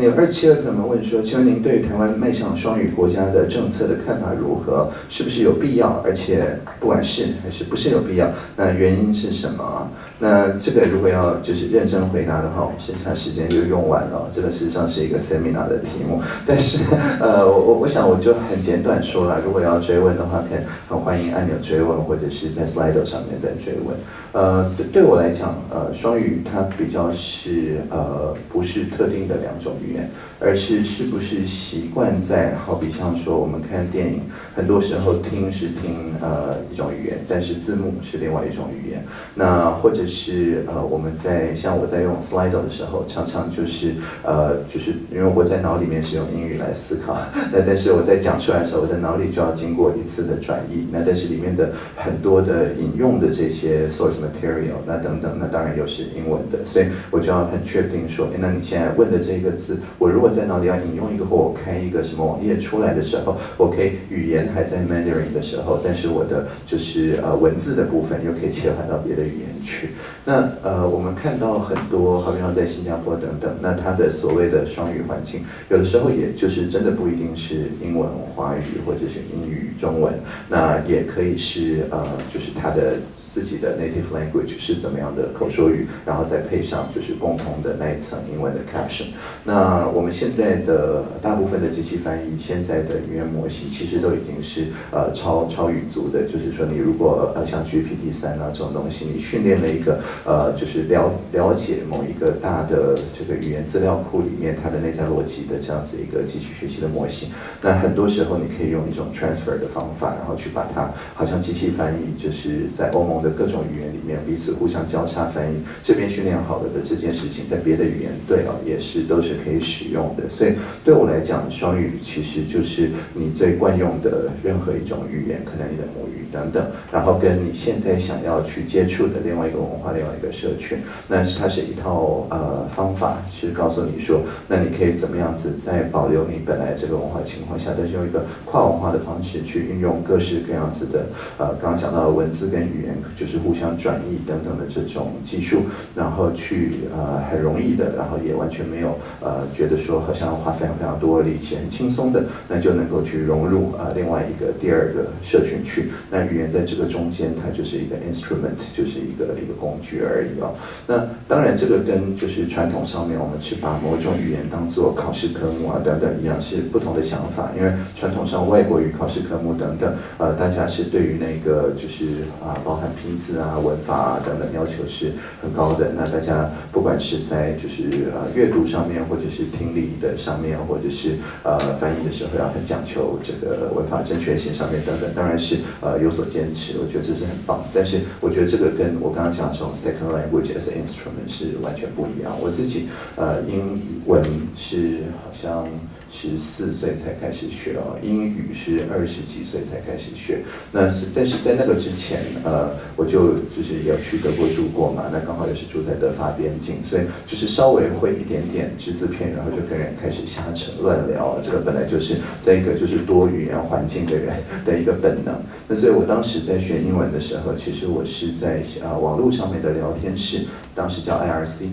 有二七二朋友们问说，请问您对台湾迈向双语国家的政策的看法如何？是不是有必要？而且不管是还是不是有必要，那原因是什么？那这个如果要就是认真回答的话，我们剩下时间就用完了。这个实际上是一个 seminar 的题目，但是呃，我我我想我就很简短说了。如果要追问的话，可以很欢迎按钮追问，或者是在 Slido 上面再追问。呃，对我来讲，呃，双语它比较是呃不是特定的两种语言，而是是不是习惯在好比像说我们看电影，很多时候听是听呃一种语言，但是字幕是另外一种语言。那或者是呃，我们在像我在用 Slido 的时候，常常就是呃，就是因为我在脑里面是用英语来思考，那但是我在讲出来的时候，我在脑里就要经过一次的转译。那但是里面的很多的引用的这些 source material，那等等，那当然又是英文的，所以我就要很确定说，那你现在问的这个字，我如果在脑里要引用一个或我开一个什么网页出来的时候，我可以语言还在 Mandarin 的时候，但是我的就是呃文字的部分又可以切换到别的语言去。那呃，我们看到很多，好比像在新加坡等等，那它的所谓的双语环境，有的时候也就是真的不一定是英文、华语或者是英语、中文，那也可以是呃，就是它的。自己的 native language 是怎么样的口说语，然后再配上就是共同的那一层英文的 caption。那我们现在的大部分的机器翻译，现在的语言模型其实都已经是呃超超语族的，就是说你如果呃像 GPT 三啊这种东西，你训练了一个呃就是了了解某一个大的这个语言资料库里面它的内在逻辑的这样子一个机器学习的模型，那很多时候你可以用一种 transfer 的方法，然后去把它好像机器翻译就是在欧盟。的各种语言里面彼此互相交叉翻译，这边训练好了的这件事情，在别的语言对啊也是都是可以使用的。所以对我来讲，双语其实就是你最惯用的任何一种语言，可能你的母语等等，然后跟你现在想要去接触的另外一个文化、另外一个社群，那是它是一套呃方法，是告诉你说，那你可以怎么样子在保留你本来这个文化情况下，但是用一个跨文化的方式去运用各式各样子的呃刚刚讲到的文字跟语言。就是互相转译等等的这种技术，然后去呃很容易的，然后也完全没有呃觉得说好像要花非常非常多力气，很轻松的，那就能够去融入啊另外一个第二个社群去。那语言在这个中间，它就是一个 instrument，就是一个一个工具而已哦。那当然这个跟就是传统上面我们去把某种语言当做考试科目啊等等一样是不同的想法，因为传统上外国语考试科目等等，呃大家是对于那个就是啊包含。拼字啊、文法啊等等要求是很高的。那大家不管是在就是呃阅读上面，或者是听力的上面，或者是呃翻译的时候要很讲求这个文法正确性上面等等，当然是呃有所坚持。我觉得这是很棒。但是我觉得这个跟我刚刚讲的这种 second language as instrument 是完全不一样。我自己呃英文是好像。十四岁才开始学哦，英语是二十几岁才开始学。那是，但是在那个之前，呃，我就就是有去德国住过嘛，那刚好也是住在德法边境，所以就是稍微会一点点只字片，然后就跟人开始瞎扯乱聊。这个本来就是在一个就是多语言环境的人的一个本能。那所以我当时在学英文的时候，其实我是在呃网络上面的聊天室，当时叫 IRC。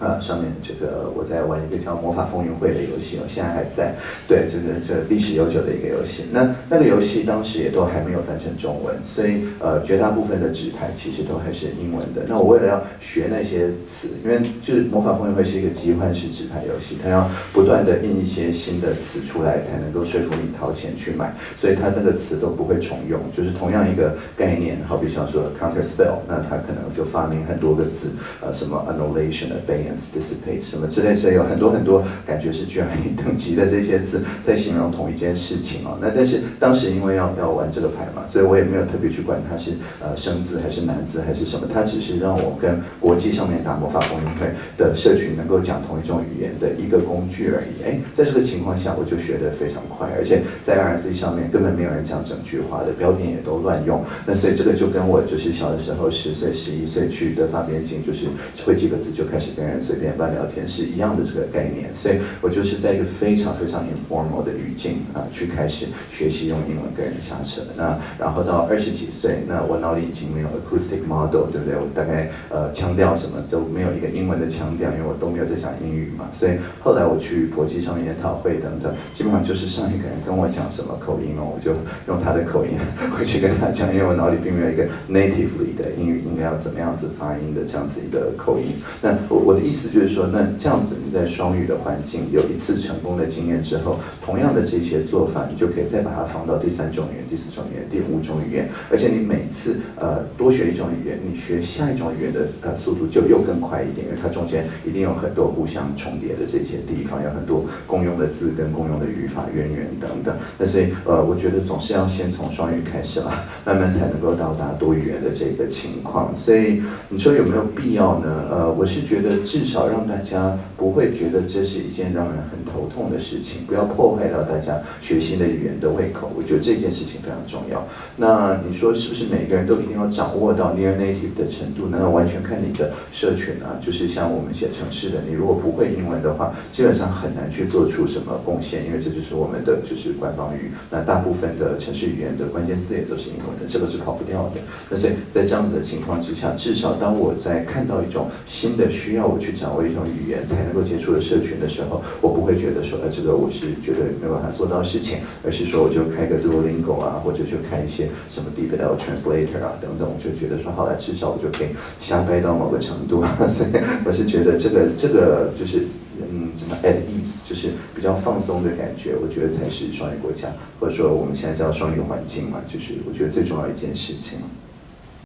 啊，上面这个我在玩一个叫《魔法风云会》的游戏，我现在还在。对，这个这历史悠久的一个游戏。那那个游戏当时也都还没有翻成中文，所以呃，绝大部分的纸牌其实都还是英文的。那我为了要学那些词，因为就是《魔法风云会》是一个集换式纸牌游戏，它要不断的印一些新的词出来，才能够说服你掏钱去买，所以它那个词都不会重用，就是同样一个概念，好比像说 counter spell，那它可能就发明很多个字，呃，什么 annulation 的背。dissipate 什么之类，所以有很多很多感觉是居然等级的这些字 在形容同一件事情哦。那但是当时因为要要玩这个牌嘛，所以我也没有特别去管它是呃生字还是难字还是什么，它只是让我跟国际上面打魔法公会的社群能够讲同一种语言的一个工具而已。哎，在这个情况下，我就学得非常快，而且在 RSC 上面根本没有人讲整句话的，标点也都乱用。那所以这个就跟我就是小的时候十岁十一岁去的发边境，就是会几个字就开始跟人。随便乱聊天是一样的这个概念，所以我就是在一个非常非常 informal 的语境啊，去开始学习用英文跟人瞎扯。那然后到二十几岁，那我脑里已经没有 acoustic model，对不对？我大概呃腔调什么都没有一个英文的腔调，因为我都没有在讲英语嘛。所以后来我去国际上研讨会等等，基本上就是上一个人跟我讲什么口音哦，我就用他的口音回去跟他讲，因为我脑里并没有一个 natively 的英语应该要怎么样子发音的这样子一个口音。那我我的意思就是说，那这样子你在双语的环境有一次成功的经验之后，同样的这些做法，你就可以再把它放到第三种语言、第四种语言、第五种语言，而且你每次呃多学一种语言，你学下一种语言的呃速度就又更快一点，因为它中间一定有很多互相重叠的这些地方，有很多共用的字跟共用的语法渊源等等。那所以呃，我觉得总是要先从双语开始啦，慢慢才能够到达多语言的这个情况。所以你说有没有必要呢？呃，我是觉得至至少让大家不会觉得这是一件让人很头痛的事情，不要破坏到大家学新的语言的胃口。我觉得这件事情非常重要。那你说是不是每个人都一定要掌握到 near native 的程度？那完全看你的社群啊。就是像我们写城市的，你如果不会英文的话，基本上很难去做出什么贡献，因为这就是我们的就是官方语。那大部分的城市语言的关键字也都是英文的，这个是跑不掉的。那所以在这样子的情况之下，至少当我在看到一种新的需要去掌握一种语言才能够接触的社群的时候，我不会觉得说，呃，这个我是绝对没有办法做到的事情，而是说我就开个 Duolingo 啊，或者就开一些什么 DeepL Translator 啊等等，我就觉得说，好了，至少我就可以瞎掰到某个程度。所以我是觉得这个这个就是嗯，怎么 at ease，就是比较放松的感觉，我觉得才是双语国家，或者说我们现在叫双语环境嘛，就是我觉得最重要一件事情。